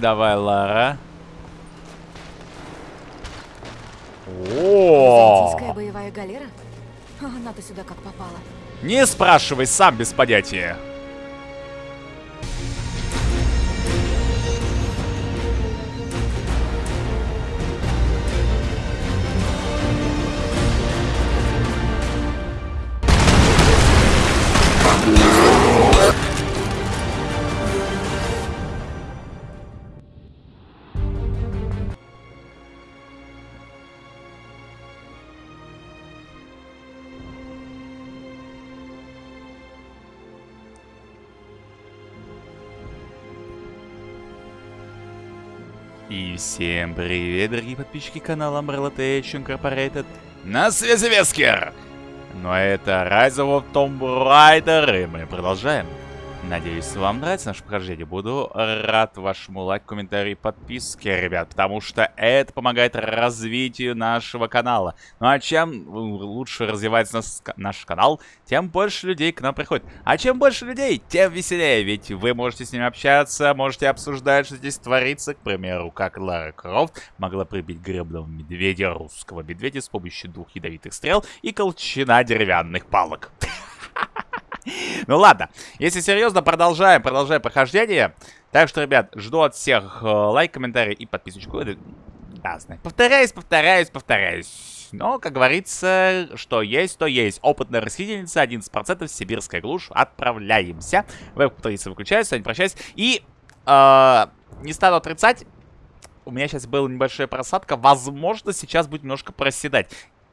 Давай, Лара. О! Византийская боевая галера? Она-то сюда как попала. Не спрашивай, сам без понятия. Всем привет, дорогие подписчики канала Umbrella Tech Incorporated. На связи Вескер! Но это Rise of Tomb Raider, и мы продолжаем. Надеюсь, вам нравится наше прохождение. Буду рад вашему лайку, комментарию и подписке, ребят, потому что это помогает развитию нашего канала. Ну а чем лучше развивается наш, наш канал, тем больше людей к нам приходит. А чем больше людей, тем веселее, ведь вы можете с ними общаться, можете обсуждать, что здесь творится. К примеру, как Лара Крофт могла прибить гребного медведя, русского медведя, с помощью двух ядовитых стрел и колчана деревянных палок. Ну ладно, если серьезно, продолжаем, продолжаем прохождение. Так что, ребят, жду от всех э, лайк, комментарий и подписочку. Ясно. Повторяюсь, повторяюсь, повторяюсь. Но, как говорится, что есть, то есть. Опытная расхитительница, 11%, сибирская глушь. Отправляемся. Веб-повторится выключается, не прощаюсь. И, э, не стану отрицать, у меня сейчас была небольшая просадка. Возможно, сейчас будет немножко проседать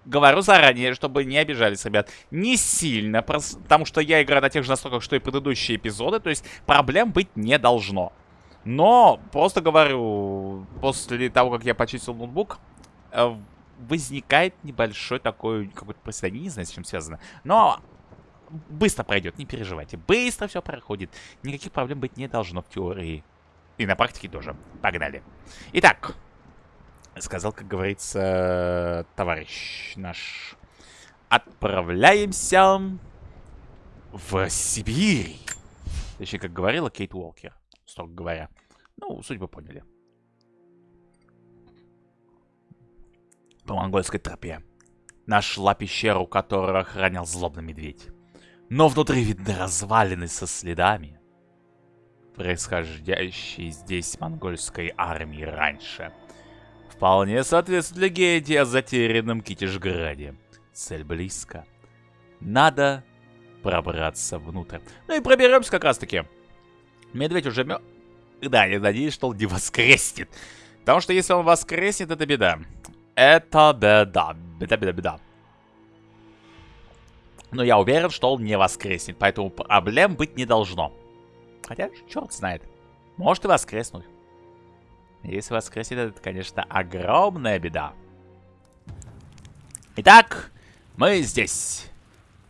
говорю заранее, чтобы не обижались, ребят. Не сильно, потому что я играю на тех же настройках, что и предыдущие эпизоды. То есть проблем быть не должно. Но, просто говорю, после того, как я почистил ноутбук, э, возникает небольшой такой какой-то проседание. Не знаю, с чем связано. Но быстро пройдет, не переживайте. Быстро все проходит. Никаких проблем быть не должно в теории. И на практике тоже. Погнали. Итак, сказал, как говорится, товарищ наш. Отправляемся в Сибирь. Точнее, как говорила Кейт Уолкер, строго говоря. Ну, суть поняли. По монгольской тропе. Нашла пещеру, которую охранял злобный медведь. Но внутри видны развалины со следами, происходящей здесь монгольской армии раньше. Вполне соответствует легенде о затерянном Китежграде. Цель близко. Надо пробраться внутрь. Ну и проберемся как раз таки. Медведь уже мё... Да, я надеюсь, что он не воскреснет. Потому что если он воскреснет, это беда. Это беда. Беда, беда, беда. Но я уверен, что он не воскреснет. Поэтому проблем быть не должно. Хотя, черт знает. Может и воскреснуть. Если воскресит, это, конечно, огромная беда. Итак, мы здесь.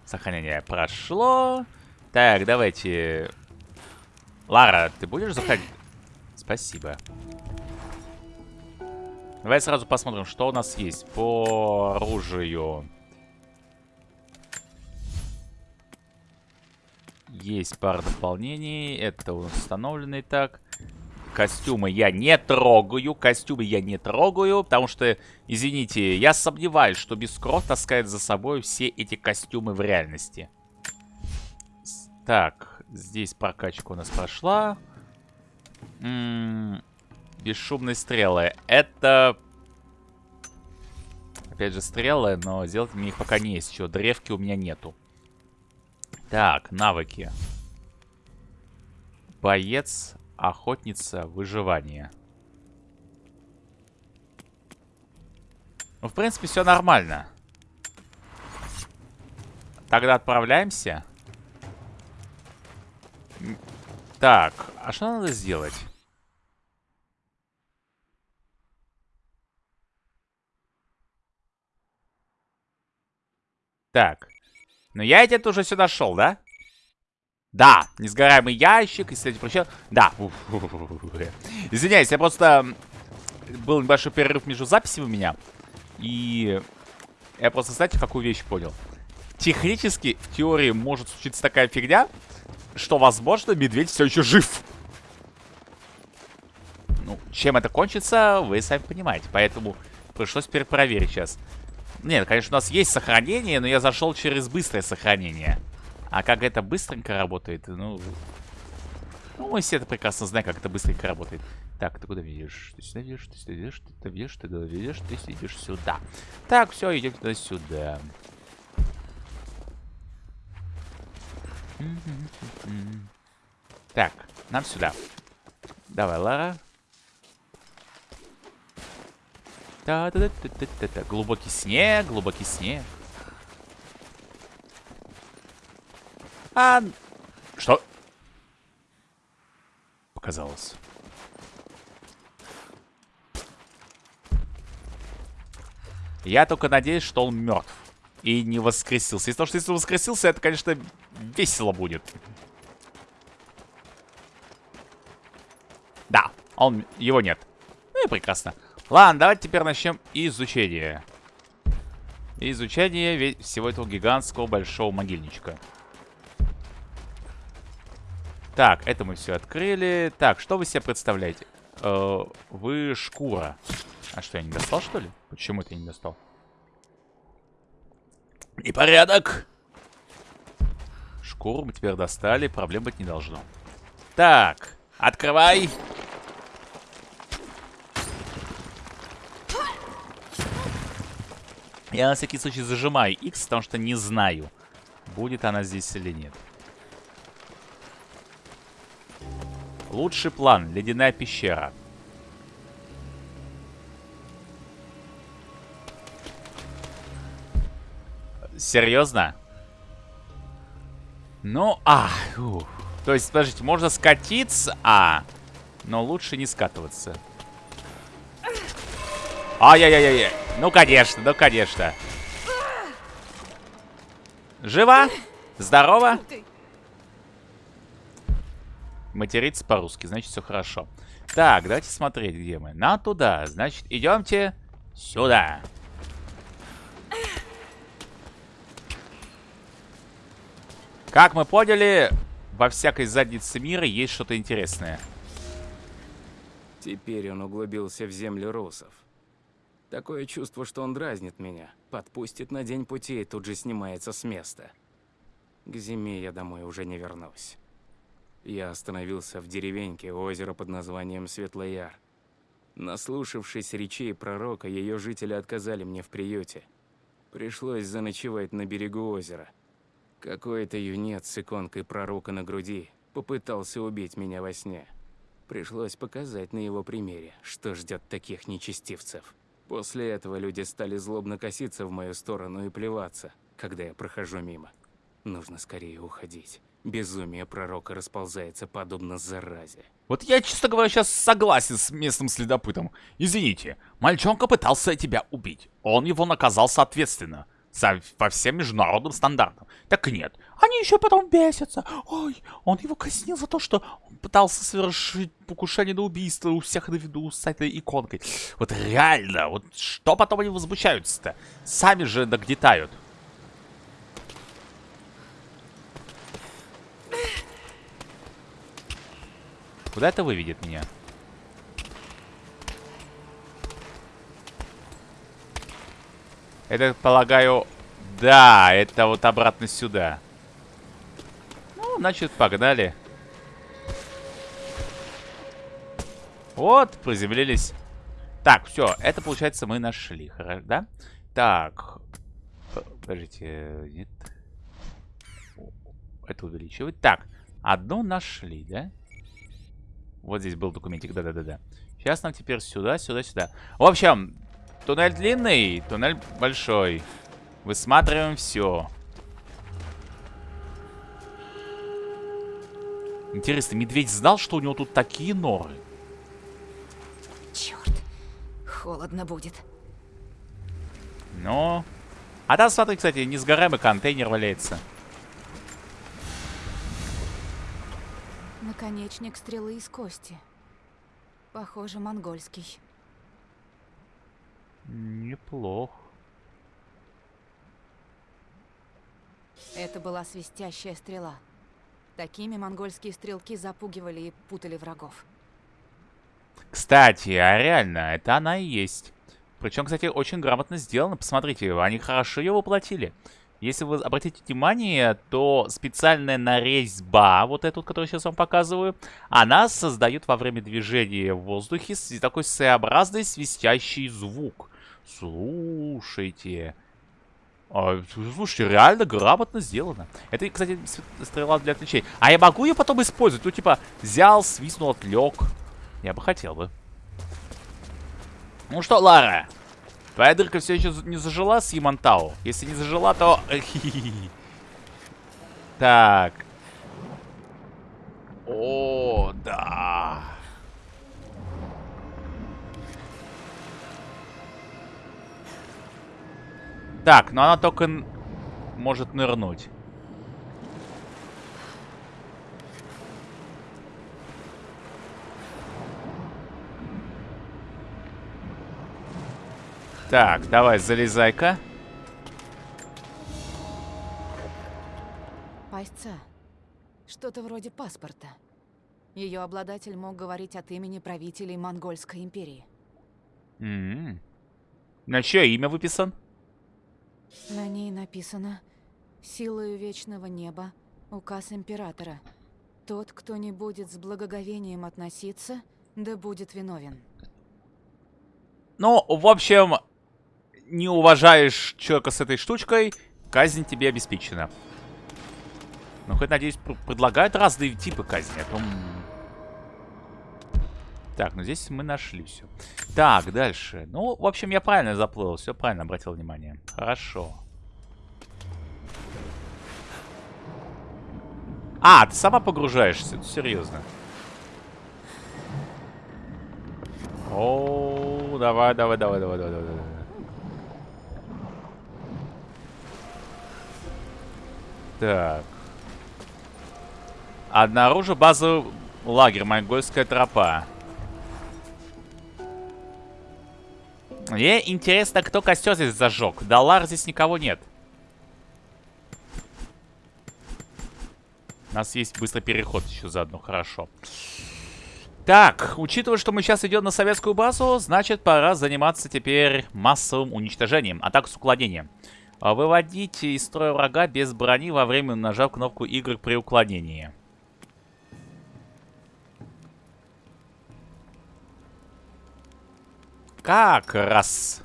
Сохранение прошло. Так, давайте... Лара, ты будешь заходить? Спасибо. Давай сразу посмотрим, что у нас есть по оружию. Есть пара дополнений. Это установленный так. Костюмы я не трогаю. Костюмы я не трогаю, потому что, извините, я сомневаюсь, что Бескров таскает за собой все эти костюмы в реальности. Так, здесь прокачка у нас прошла. М -м бесшумные стрелы. Это... Опять же, стрелы, но сделать мне их пока не есть. Еще древки у меня нету. Так, навыки. Боец Охотница выживания. Ну, в принципе, все нормально. Тогда отправляемся. Так, а что надо сделать? Так. Ну я где-то уже сюда шел, да? Да, несгораемый ящик, если я прощаю. Да. Извиняюсь, я просто... Был небольшой перерыв между записями у меня. И я просто, знаете, какую вещь понял? Технически, в теории, может случиться такая фигня, что, возможно, медведь все еще жив. Ну, чем это кончится, вы сами понимаете. Поэтому пришлось перепроверить сейчас. Нет, конечно, у нас есть сохранение, но я зашел через быстрое сохранение. А как это быстренько работает, ну... Ну, мы все это прекрасно знаем, как это быстренько работает. Так, ты куда видишь? Ты сюда видишь, ты сюда видишь, ты сюда видишь, ты сюда видишь, ты идешь сюда. Так, все, идем туда сюда. Так, нам сюда. Давай, Лара. Та -та -та -та -та -та -та. Глубокий снег, глубокий снег. А... Что? Показалось. Я только надеюсь, что он мертв. И не воскресился. Если, что если он воскресился, это, конечно, весело будет. Да, он, его нет. Ну и прекрасно. Ладно, давайте теперь начнем изучение. Изучение всего этого гигантского большого могильничка. Так, это мы все открыли. Так, что вы себе представляете? Э, вы шкура. А что, я не достал, что ли? Почему я не достал? Непорядок. Шкуру мы теперь достали, проблем быть не должно. Так, открывай. Я на всякий случай зажимаю X, потому что не знаю, будет она здесь или нет. Лучший план. Ледяная пещера. Серьезно? Ну, а, ух. То есть, подождите, можно скатиться, а, но лучше не скатываться. Ай-яй-яй-яй. Ну, конечно, ну, конечно. Жива? Здорово? Материться по-русски, значит, все хорошо. Так, давайте смотреть, где мы. На туда. Значит, идемте сюда. Как мы поняли, во всякой заднице мира есть что-то интересное. Теперь он углубился в землю русов. Такое чувство, что он дразнит меня, подпустит на день пути и тут же снимается с места. К зиме я домой уже не вернусь. Я остановился в деревеньке у озера под названием Светлояр. Наслушавшись речей пророка, ее жители отказали мне в приюте. Пришлось заночевать на берегу озера. Какой-то юнец с иконкой пророка на груди попытался убить меня во сне. Пришлось показать на его примере, что ждет таких нечестивцев. После этого люди стали злобно коситься в мою сторону и плеваться, когда я прохожу мимо. Нужно скорее уходить. Безумие пророка расползается подобно заразе. Вот я, честно говоря, сейчас согласен с местным следопытом. Извините, мальчонка пытался тебя убить. Он его наказал соответственно по всем международным стандартам. Так нет, они еще потом бесятся. Ой, он его казнил за то, что он пытался совершить покушение на убийство у всех на виду с этой иконкой. Вот реально, вот что потом они возмущаются-то? Сами же нагнетают. Куда это выведет меня? Это, полагаю... Да, это вот обратно сюда. Ну, значит, погнали. Вот, приземлились. Так, все, это, получается, мы нашли, да? Так, подождите, нет. Это увеличивать. Так, одну нашли, да? Вот здесь был документик, да-да-да-да. Сейчас нам теперь сюда, сюда, сюда. В общем, Туннель длинный, туннель большой. Высматриваем все. Интересно, медведь знал, что у него тут такие норы? Черт, холодно будет. Ну, а там, смотри, кстати, несгораемый контейнер валяется. Наконечник стрелы из кости. Похоже, монгольский. Неплохо. Это была свистящая стрела. Такими монгольские стрелки запугивали и путали врагов. Кстати, а реально, это она и есть. Причем, кстати, очень грамотно сделано. Посмотрите, они хорошо ее воплотили. Если вы обратите внимание, то специальная нарезьба, вот эту, которую сейчас вам показываю, она создает во время движения в воздухе такой своеобразный свистящий звук. Слушайте. А, слушайте, реально грамотно сделано. Это, кстати, стрела для отвлечения. А я могу ее потом использовать? Ну, типа, взял, свистнул, отвлек. Я бы хотел бы. Ну что, Лара, твоя дырка все еще не зажила с Ямантау? Если не зажила, то... Так. О, да. Так, но она только может нырнуть. Так, давай, залезай-ка. Пасьца. Что-то вроде паспорта. Ее обладатель мог говорить от имени правителей Монгольской империи. Mm -hmm. На чье имя выписан? На ней написано «Силою вечного неба, указ императора. Тот, кто не будет с благоговением относиться, да будет виновен». Ну, в общем, не уважаешь человека с этой штучкой, казнь тебе обеспечена. Ну, хоть, надеюсь, пр предлагают разные типы казни, а то... Так, ну здесь мы нашли все. Так, дальше. Ну, в общем, я правильно заплыл, все правильно обратил внимание. Хорошо. А, ты сама погружаешься? Серьезно. О, давай, давай, давай, давай, давай, давай. Так. Обнаружу базу лагерь, монгольская тропа. Мне интересно, кто костер здесь зажег. Далар здесь никого нет. У нас есть быстрый переход еще заодно, хорошо. Так, учитывая, что мы сейчас идем на советскую базу, значит, пора заниматься теперь массовым уничтожением, атак с уклонением. А выводить из строя врага без брони во время нажав кнопку Y при уклонении. Как раз.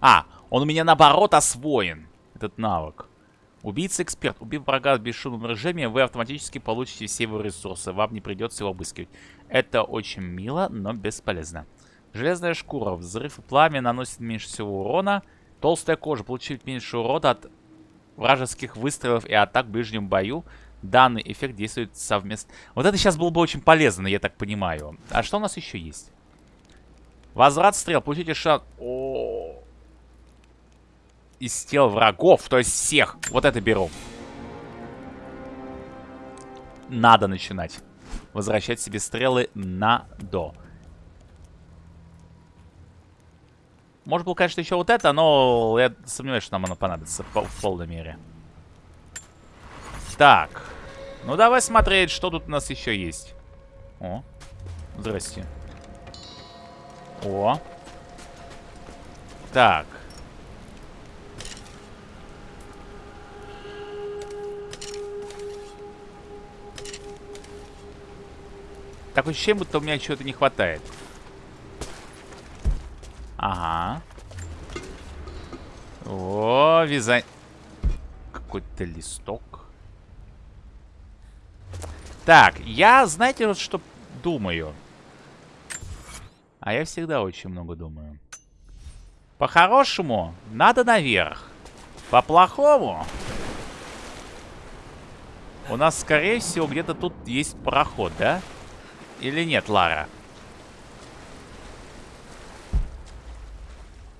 А, он у меня наоборот освоен, этот навык. Убийца-эксперт. Убив врага в бесшумном режиме, вы автоматически получите все его ресурсы. Вам не придется его обыскивать. Это очень мило, но бесполезно. Железная шкура. Взрыв и пламя наносит меньше всего урона. Толстая кожа получит меньше урода от вражеских выстрелов и атак в ближнем бою. Данный эффект действует совместно. Вот это сейчас было бы очень полезно, я так понимаю. А что у нас еще есть? Возврат стрел. Получите шанс... О Из тел врагов, то есть всех. Вот это беру. Надо начинать. Возвращать себе стрелы на до. Может было, конечно, еще вот это, но я сомневаюсь, что нам оно понадобится в полной мере. Так. Ну, давай смотреть, что тут у нас еще есть. О, здрасте. О. Так. Так ощущение, будто у меня чего-то не хватает. Ага. О, вязание. Какой-то листок. Так, я, знаете, вот что думаю. А я всегда очень много думаю. По-хорошему, надо наверх. По-плохому... У нас, скорее всего, где-то тут есть проход, да? Или нет, Лара?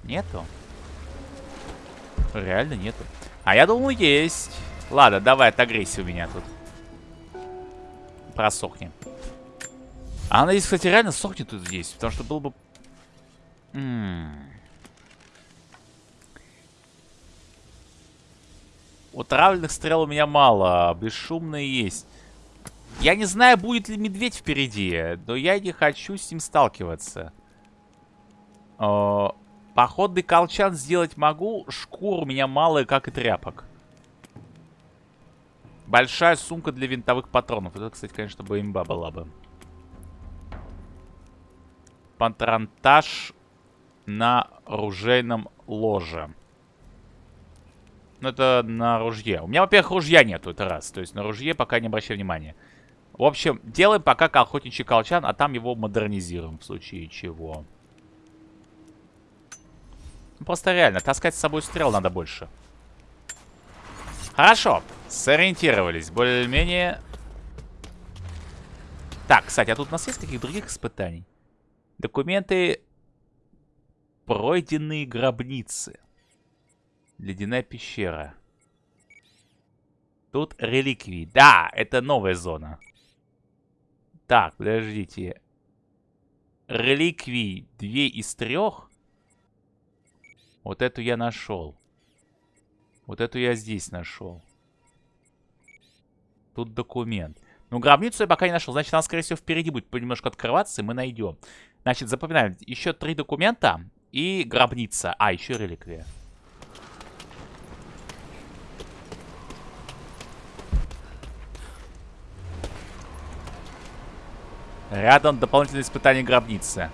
Нету? Реально нету. А я думаю, есть. Ладно, давай, отогрейся у меня тут. Просохни. А она здесь, кстати, реально сохнет тут здесь. Потому что было бы... М -м -м. Вот травленных стрел у меня мало. Бесшумные есть. Я не знаю, будет ли медведь впереди, но я не хочу с ним сталкиваться. О, походный колчан сделать могу, шкур у меня мало, как и тряпок. Большая сумка для винтовых патронов. Это, кстати, конечно, бы имба была бы. Патронтаж на ружейном ложе. Ну, это на ружье. У меня, во-первых, ружья нету, это раз. То есть на ружье пока не обращай внимания. В общем, делаем пока охотничий колчан, а там его модернизируем в случае чего. Просто реально, таскать с собой стрел надо больше. Хорошо, сориентировались, более-менее. Так, кстати, а тут у нас есть каких других испытаний? Документы пройденные гробницы. Ледяная пещера. Тут реликвии. Да, это новая зона. Так, подождите. Реликвии две из трех. Вот эту я нашел. Вот эту я здесь нашел. Тут документ. Ну, гробницу я пока не нашел. Значит, она, скорее всего, впереди будет понемножку открываться, и мы найдем. Значит, запоминаем. Еще три документа и гробница. А, еще реликвия. Рядом дополнительное испытание гробницы.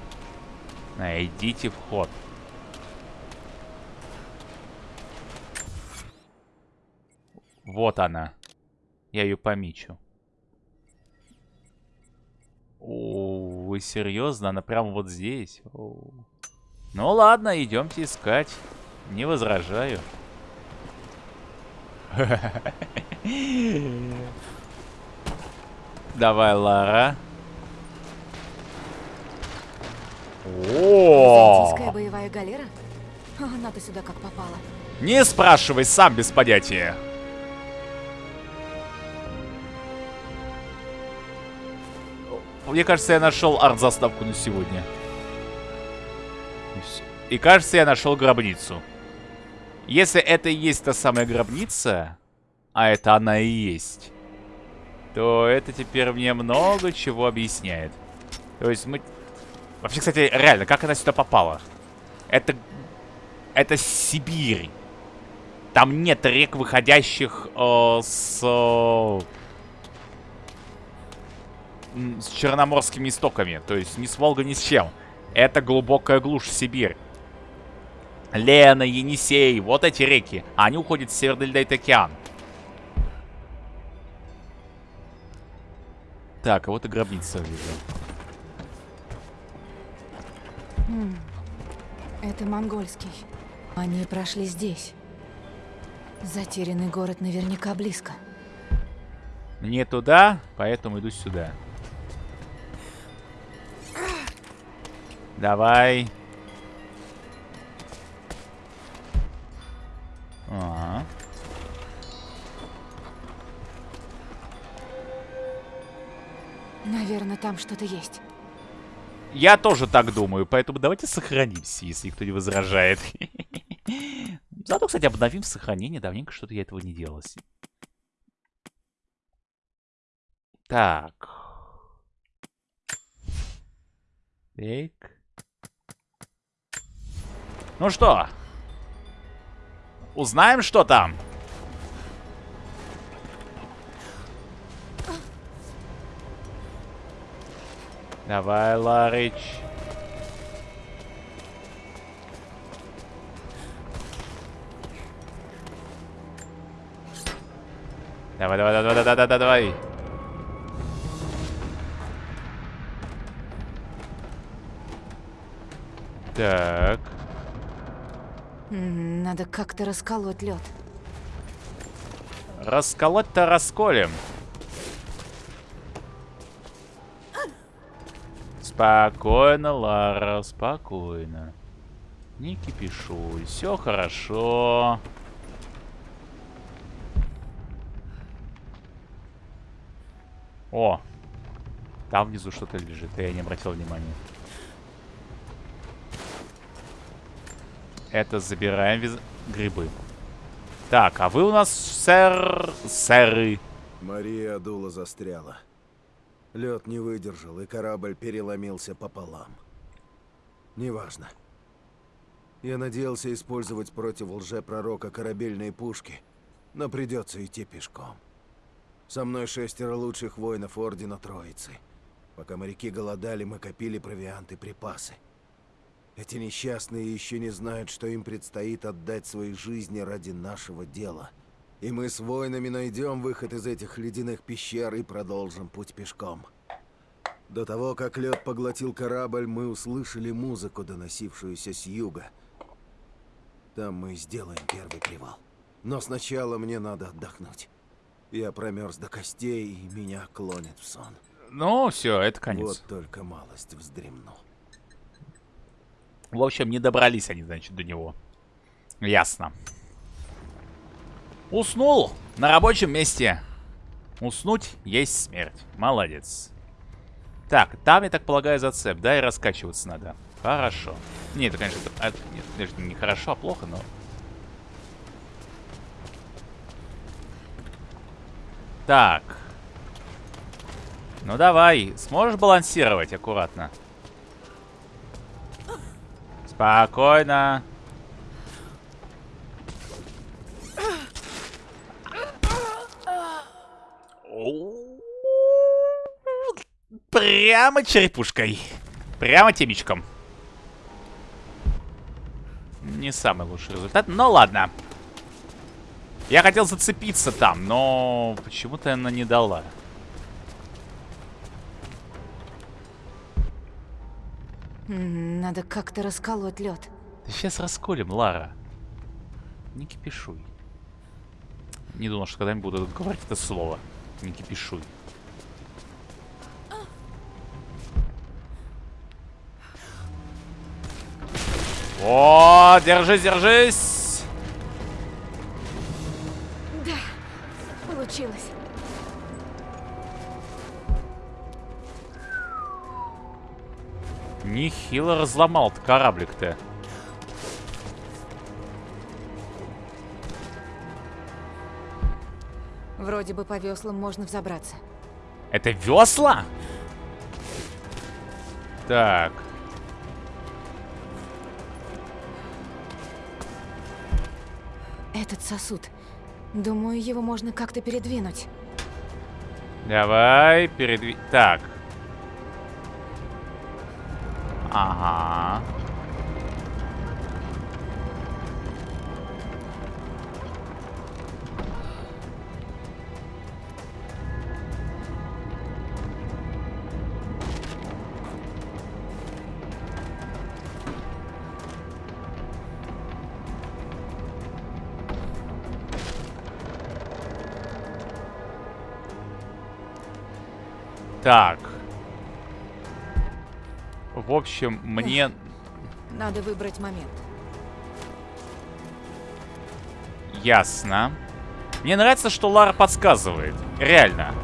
Найдите вход. Вот она. Я ее помечу. О, вы серьезно? Она прямо вот здесь? О. Ну ладно, идемте искать. Не возражаю. Давай, Лара. Византийская боевая галера? Она-то сюда как попала. Не спрашивай, сам без понятия. Мне кажется, я нашел арт-заставку на сегодня. И, кажется, я нашел гробницу. Если это и есть та самая гробница, а это она и есть, то это теперь мне много чего объясняет. То есть мы... Вообще, кстати, реально, как она сюда попала? Это... Это Сибирь. Там нет рек, выходящих э, с... Э, с черноморскими истоками. То есть ни с Волгой, ни с чем. Это глубокая глушь Сибирь. Лена, Енисей, вот эти реки. Они уходят в Северный Ледовитый океан. Так, а вот и гробница вижу. М, Это монгольский. Они прошли здесь. Затерянный город наверняка близко. Мне туда, поэтому иду сюда. Давай. Ага. Наверное, там что-то есть. Я тоже так думаю, поэтому давайте сохранимся, если никто не возражает. Зато, кстати, обновим сохранение. Давненько что-то я этого не делал. Так. Так. Ну что? Узнаем, что там? Давай. Давай, давай, давай, давай, давай, давай, давай. Так. Надо как-то расколоть лед. Расколоть-то расколем. Спокойно, Лара, спокойно. Не кипишуй, все хорошо. О, там внизу что-то лежит, я не обратил внимания. Это забираем виз... грибы. Так, а вы у нас, сэр... Сэры. Мария Адула застряла. Лед не выдержал, и корабль переломился пополам. Неважно. Я надеялся использовать против лжепророка корабельные пушки, но придется идти пешком. Со мной шестеро лучших воинов Ордена Троицы. Пока моряки голодали, мы копили провиант и припасы. Эти несчастные еще не знают, что им предстоит отдать свои жизни ради нашего дела. И мы с воинами найдем выход из этих ледяных пещер и продолжим путь пешком. До того, как лед поглотил корабль, мы услышали музыку, доносившуюся с юга. Там мы сделаем первый привал. Но сначала мне надо отдохнуть. Я промерз до костей, и меня клонит в сон. Ну, все, это конец. Вот только малость вздремну. В общем, не добрались они, значит, до него. Ясно. Уснул на рабочем месте. Уснуть есть смерть. Молодец. Так, там, я так полагаю, зацеп, да, и раскачиваться надо. Хорошо. Не, это, конечно, это, нет, конечно, не хорошо, а плохо, но... Так. Ну давай, сможешь балансировать аккуратно? Спокойно. Прямо черепушкой. Прямо темечком. Не самый лучший результат, но ладно. Я хотел зацепиться там, но почему-то она не дала. Надо как-то расколоть лед. Да сейчас расколем, Лара. Не кипишуй. Не думал, что когда-нибудь буду говорить это слово. Не кипишуй. О, держись, держись! Да, получилось. Нехило разломал кораблик-то. Вроде бы по веслам можно взобраться. Это весла? Так. Этот сосуд. Думаю, его можно как-то передвинуть. Давай, передви... Так. Так. В общем, мне... Надо выбрать момент. Ясно. Мне нравится, что Лара подсказывает. Реально.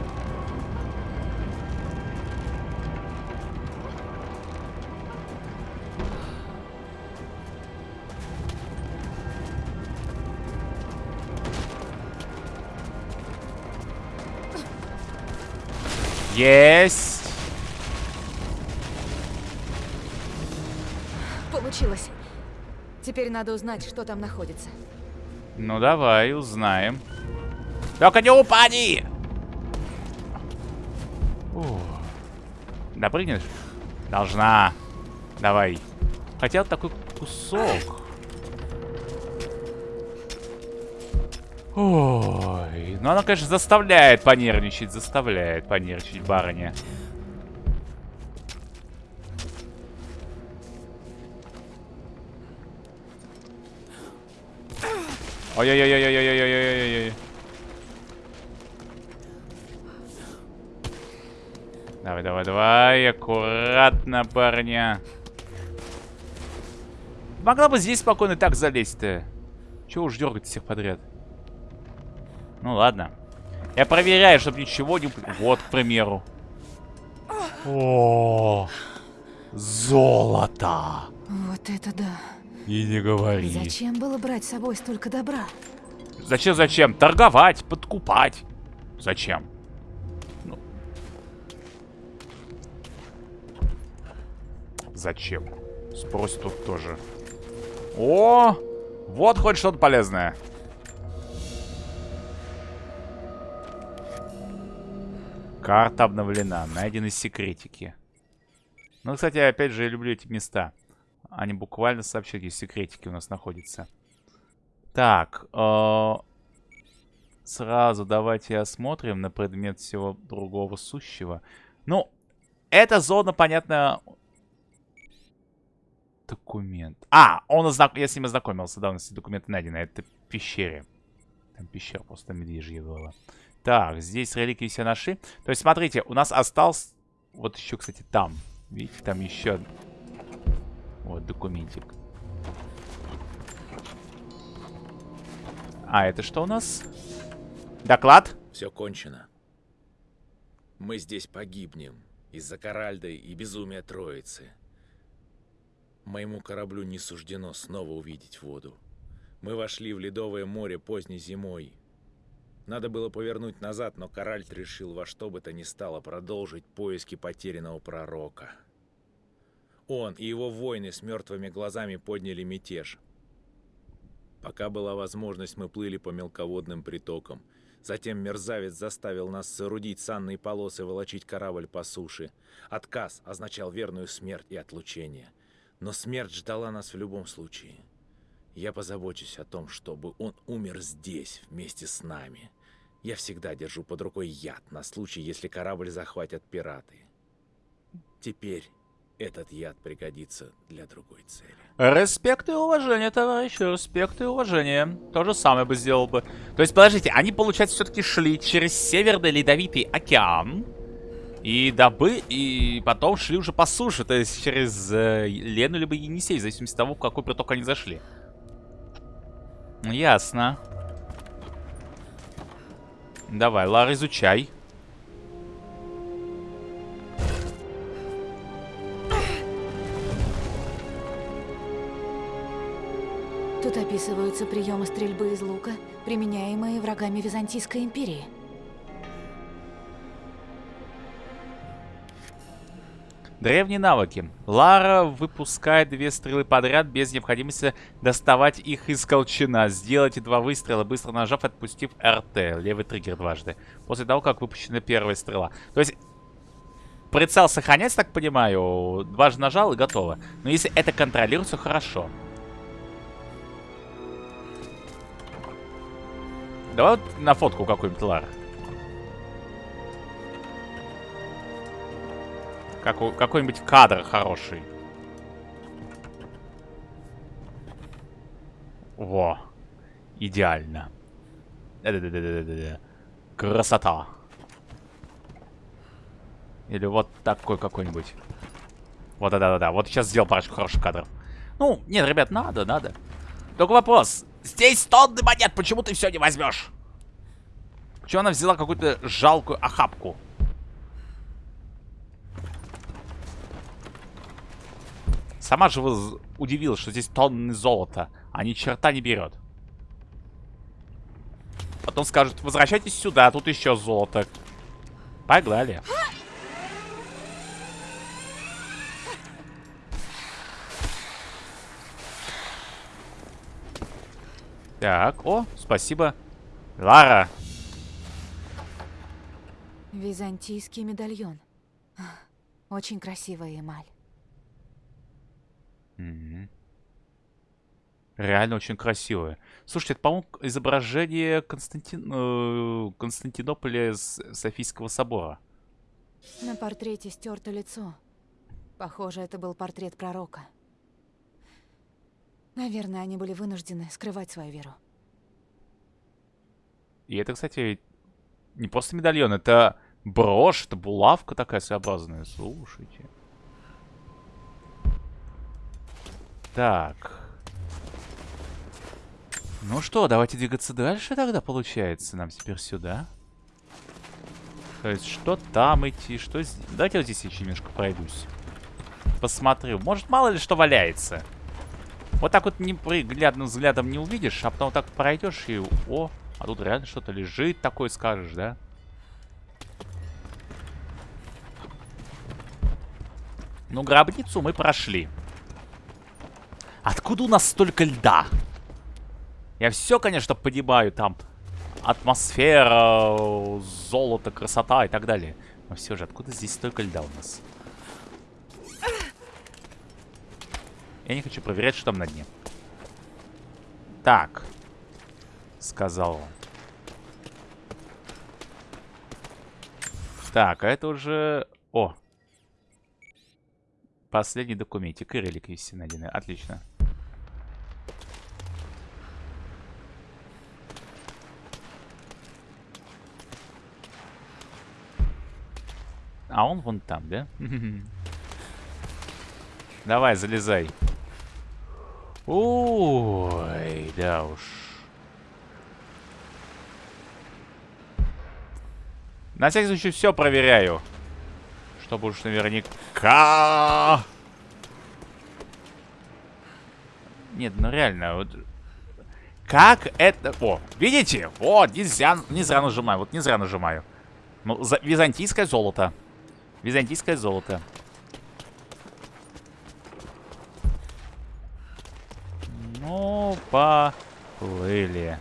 Есть. Получилось. Теперь надо узнать, что там находится. Ну давай, узнаем. Только не упади! О. Допрыгнешь? Должна. Давай. Вот такой кусок. Ой, ну она, конечно, заставляет понервничать, заставляет понервничать барыня. Ой-ой-ой-ой-ой-ой-ой-ой-ой-ой. Давай, давай, давай, аккуратно, парня. Могла бы здесь спокойно так залезть-то. Чего уж дергать всех подряд? Ну ладно. Я проверяю, чтобы ничего не... Вот, к примеру. О, золото. Вот это да. И не говори. Зачем было брать с собой столько добра? Зачем, зачем? Торговать, подкупать. Зачем? Ну. Зачем? Спросит тут тоже. О, вот хоть что-то полезное. Карта обновлена. Найдены секретики. Ну, кстати, опять же, я люблю эти места. Они буквально сообщают, где секретики у нас находятся. Так. Э сразу давайте осмотрим на предмет всего другого сущего. Ну, эта зона, понятно... Документ. А, он ознак... я с ним ознакомился, да, у нас документы найдены. Это пещере. Там пещера просто медвежья была. Так, здесь реликвии все нашли. То есть, смотрите, у нас остался... Вот еще, кстати, там. Видите, там еще... Вот, документик. А, это что у нас? Доклад? Все кончено. Мы здесь погибнем из-за Каральды и безумия Троицы. Моему кораблю не суждено снова увидеть воду. Мы вошли в Ледовое море поздней зимой. Надо было повернуть назад, но Каральд решил во что бы то ни стало продолжить поиски потерянного пророка. Он и его воины с мертвыми глазами подняли мятеж. Пока была возможность, мы плыли по мелководным притокам – Затем мерзавец заставил нас соорудить санные полосы и волочить корабль по суше. Отказ означал верную смерть и отлучение. Но смерть ждала нас в любом случае. Я позабочусь о том, чтобы он умер здесь, вместе с нами. Я всегда держу под рукой яд на случай, если корабль захватят пираты. Теперь этот яд пригодится для другой цели. Респект и уважение, товарищи, респект и уважение. То же самое бы сделал бы. То есть, подождите, они, получается, все-таки шли через Северный Ледовитый океан. И добы, и потом шли уже по суше, то есть через э, Лену либо Енисей, в зависимости от того, в какой приток они зашли. Ясно. Давай, Лар, изучай. Тут описываются приемы стрельбы из лука, применяемые врагами Византийской империи. Древние навыки. Лара выпускает две стрелы подряд без необходимости доставать их из колчана. Сделайте два выстрела, быстро нажав, отпустив РТ. Левый триггер дважды. После того, как выпущена первая стрела. То есть, прицел сохраняется, так понимаю. Дважды нажал и готово. Но если это контролируется, хорошо. Давай вот на фотку какую-нибудь, Лар. Какой-нибудь кадр хороший. Во. Идеально. Красота. Или вот такой какой-нибудь. Вот, да-да-да. Вот сейчас сделал парочку хороших кадров. Ну, нет, ребят, надо, надо. Только вопрос. Здесь тонны монет, почему ты все не возьмешь? Почему она взяла какую-то жалкую охапку? Сама же вы удивилась, что здесь тонны золота, а ни черта не берет. Потом скажут, возвращайтесь сюда, тут еще золото. Погнали. Так, о, спасибо. Лара. Византийский медальон. Очень красивая эмаль. Угу. Реально очень красивая. Слушайте, это, по-моему, изображение Константин... э, Константинополя с Софийского собора. На портрете стерто лицо. Похоже, это был портрет пророка. Наверное, они были вынуждены скрывать свою веру. И это, кстати, не просто медальон, это брошь, это булавка такая своеобразная. Слушайте. Так. Ну что, давайте двигаться дальше тогда, получается. Нам теперь сюда. То есть, что там идти, что здесь... Давайте вот здесь еще немножко пройдусь. Посмотрю. Может, мало ли что валяется. Вот так вот неприглядным взглядом не увидишь, а потом вот так пройдешь и... О, а тут реально что-то лежит такое, скажешь, да? Ну, гробницу мы прошли. Откуда у нас столько льда? Я все, конечно, понимаю, там атмосфера, золото, красота и так далее. Но все же, откуда здесь столько льда у нас? Я не хочу проверять, что там на дне. Так. Сказал он. Так, а это уже... О! Последний документик и реликвии все найдены. Отлично. А он вон там, да? Давай, залезай. Ой, да уж. На всякий случай все проверяю. Чтобы уж наверняка... Нет, ну реально, вот... Как это... О, видите? Вот, не зря, не зря нажимаю. Вот не зря нажимаю. Ну, за... византийское золото. Византийское золото. Ну, поплыли.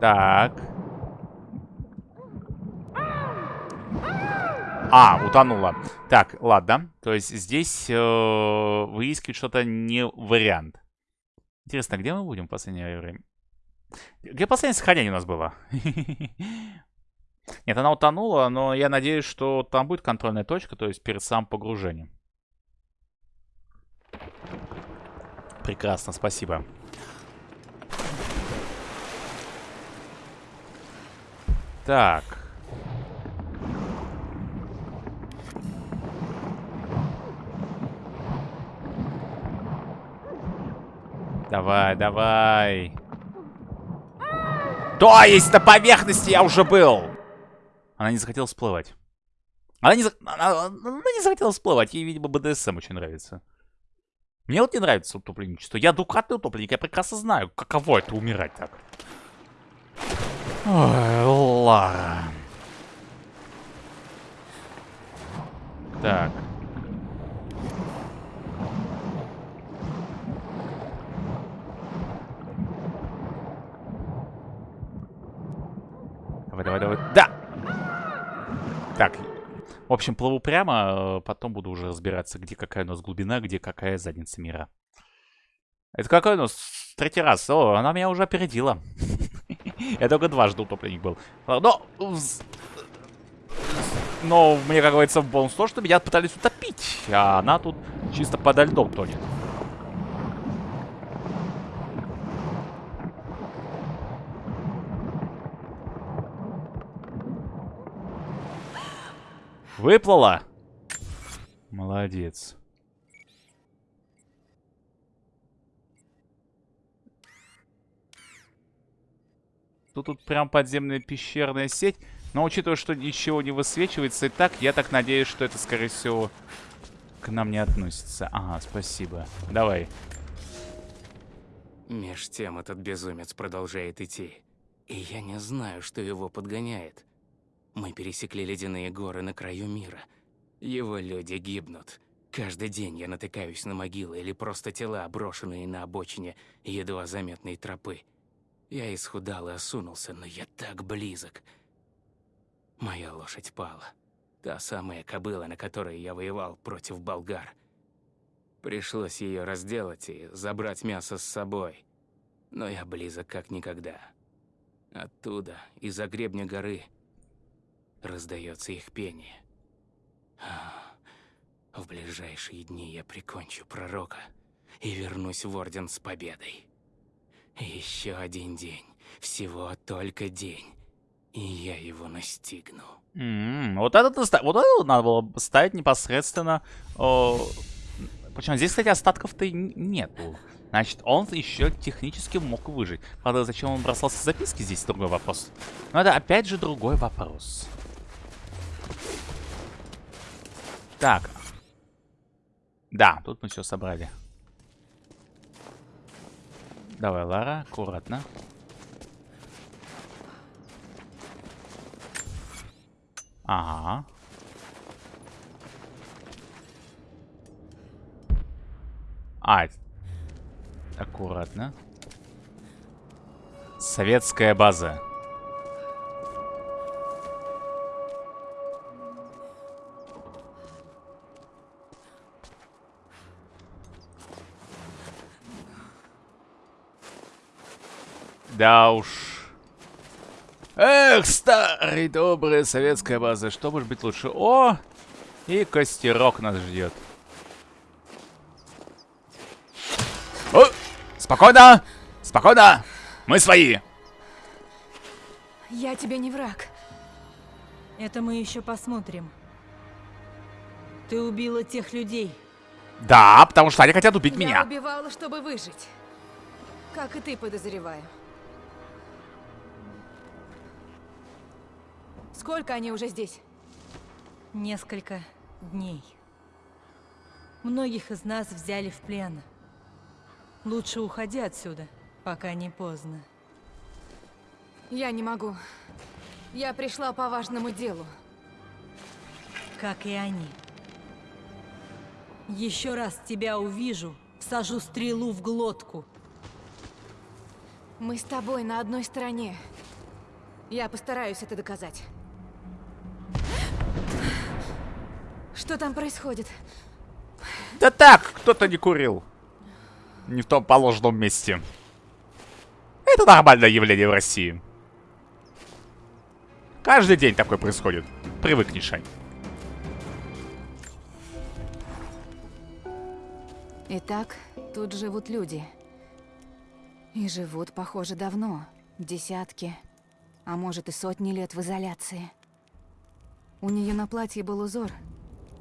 Так. А, утонула. Так, ладно. То есть здесь э, выискивать что-то не вариант. Интересно, где мы будем в последнее время? Где последнее сохранение у нас было? Нет, она утонула, но я надеюсь, что там будет контрольная точка, то есть перед самым погружением. Прекрасно, спасибо. Так. Давай, давай. То есть на поверхности я уже был. Она не захотела всплывать. Она не, она, она не захотела всплывать. Ей, видимо, БДСМ очень нравится. Мне вот не нравится утопленничество. Я двукратный утопленник. Я прекрасно знаю, каково это умирать так. Ой, Лара. Так. Давай, давай, давай. Да! Так. В общем, плыву прямо, э, потом буду уже разбираться, где какая у нас глубина, где какая задница мира. Это какой у нас третий раз? О, она меня уже опередила. Я только дважды утопленник был. Но... Но мне, как говорится, в бонус то, что меня пытались утопить. А она тут чисто подо льдом тонет. Выплыла? Молодец. Тут, тут прям подземная пещерная сеть. Но учитывая, что ничего не высвечивается и так, я так надеюсь, что это, скорее всего, к нам не относится. Ага, спасибо. Давай. Меж тем этот безумец продолжает идти. И я не знаю, что его подгоняет. Мы пересекли ледяные горы на краю мира. Его люди гибнут. Каждый день я натыкаюсь на могилы или просто тела, брошенные на обочине едва заметной тропы. Я исхудал и осунулся, но я так близок. Моя лошадь пала. Та самая кобыла, на которой я воевал против болгар. Пришлось ее разделать и забрать мясо с собой. Но я близок как никогда. Оттуда, из-за гребня горы, раздается их пение. В ближайшие дни я прикончу пророка и вернусь в Орден с победой. Еще один день. Всего только день. И я его настигну. Mm -hmm. Вот это вот это надо было ставить непосредственно. О... Причем здесь, кстати, остатков-то нету. Значит, он еще технически мог выжить. Правда, зачем он бросался записки, здесь другой вопрос. Но это опять же другой вопрос. Так. Да, тут мы все собрали. Давай, Лара, аккуратно. Ага. А, аккуратно. Советская база. Да уж. Эх, старый добрая советская база. Что может быть лучше? О! И костерок нас ждет. О! Спокойно! Спокойно! Мы свои! Я тебе не враг. Это мы еще посмотрим. Ты убила тех людей. Да, потому что они хотят убить Я меня. убивала, чтобы выжить. Как и ты, подозреваю. Сколько они уже здесь? Несколько дней. Многих из нас взяли в плен. Лучше уходи отсюда, пока не поздно. Я не могу. Я пришла по важному делу. Как и они. Еще раз тебя увижу, сажу стрелу в глотку. Мы с тобой на одной стороне. Я постараюсь это доказать. Что там происходит? Да так, кто-то не курил. Не в том положенном месте. Это нормальное явление в России. Каждый день такое происходит. Привыкни, Шань. Итак, тут живут люди. И живут, похоже, давно. Десятки, а может и сотни лет в изоляции. У нее на платье был узор,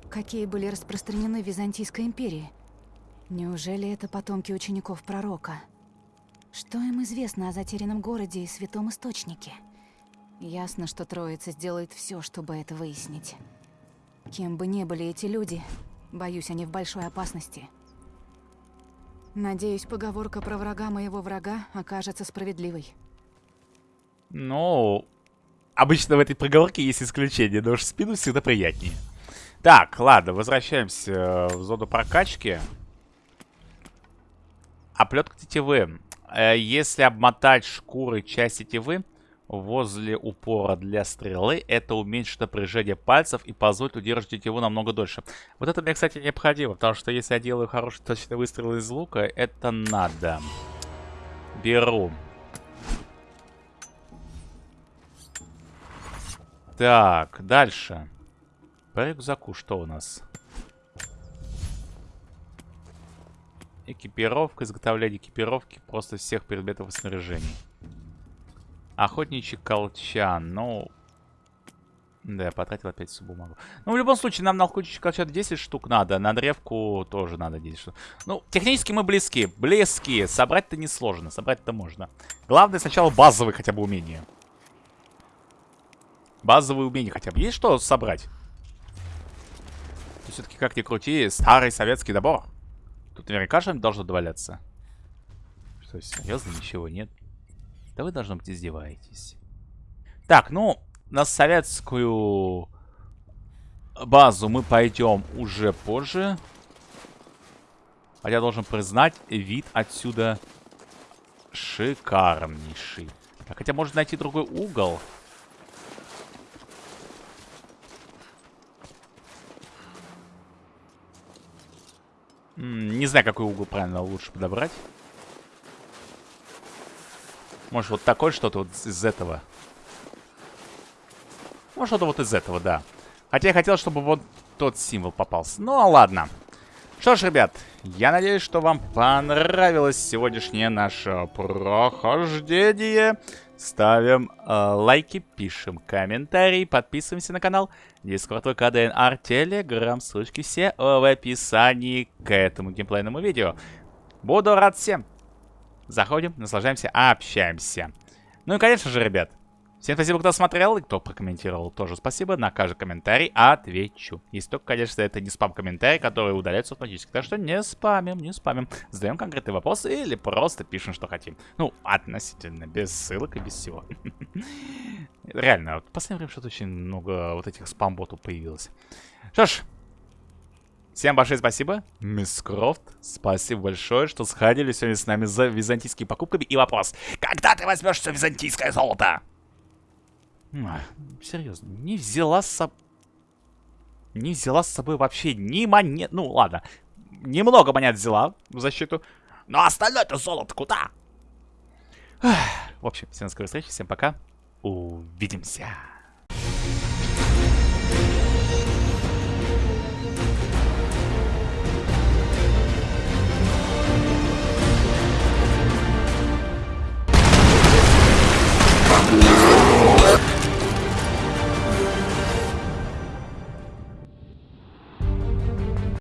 какие были распространены в Византийской империи. Неужели это потомки учеников пророка? Что им известно о затерянном городе и святом источнике? Ясно, что Троица сделает все, чтобы это выяснить. Кем бы ни были эти люди, боюсь, они в большой опасности. Надеюсь, поговорка про врага моего врага окажется справедливой. Ну, обычно в этой проговорке есть исключение, но уж спину всегда приятнее. Так, ладно, возвращаемся в зону прокачки. Оплетка тетивы. Э, Если обмотать шкуры часть тетивы возле упора для стрелы, это уменьшит напряжение пальцев и позволит удерживать тетиву намного дольше. Вот это мне, кстати, необходимо, потому что если я делаю хороший точный выстрел из лука, это надо. Беру. Так, дальше. По рюкзаку что у нас? Экипировка, изготовление экипировки просто всех предметов и снаряжений. Охотничий колчан, ну... Да, я потратил опять всю бумагу. Ну, в любом случае, нам на охотничий колчан 10 штук надо, на древку тоже надо 10 штук. Ну, технически мы близки, близки. Собрать-то несложно, собрать-то можно. Главное сначала базовые хотя бы умения. Базовые умения хотя бы. Есть что собрать? Все-таки, как ни крути, старый советский набор. Тут наверняка что-нибудь должно доваляться. Что, серьезно? Ничего нет? Да вы, должно быть, издеваетесь. Так, ну, на советскую базу мы пойдем уже позже. Хотя, должен признать, вид отсюда шикарнейший. Так, хотя, можно найти другой угол. Не знаю, какой угол правильно лучше подобрать. Может, вот такой что-то вот из этого. Может, что-то вот из этого, да. Хотя я хотел, чтобы вот тот символ попался. Ну, а ладно. Что ж, ребят, я надеюсь, что вам понравилось сегодняшнее наше прохождение. Ставим э, лайки, пишем комментарии, подписываемся на канал. Дискорд, ВК, ДНР, Телеграм, ссылочки все в описании к этому геймплейному видео. Буду рад всем. Заходим, наслаждаемся, общаемся. Ну и, конечно же, ребят, Всем спасибо, кто смотрел и кто прокомментировал. Тоже спасибо. На каждый комментарий отвечу. Если только, конечно, это не спам-комментарий, который удаляется автоматически. Так что не спамим, не спамим. Задаем конкретные вопросы или просто пишем, что хотим. Ну, относительно, без ссылок и без всего. Реально, вот в последнее время что-то очень много вот этих спам-ботов появилось. Что ж, Всем большое спасибо, мисс Крофт. Спасибо большое, что сходили сегодня с нами за византийскими покупками. И вопрос, когда ты возьмешь все византийское золото? А, серьезно, не взяла с собой... Не взяла с собой вообще ни монет... Ну, ладно. Немного монет взяла в защиту. Но остальное-то золото куда? В общем, всем скорой встречи, всем пока. Увидимся.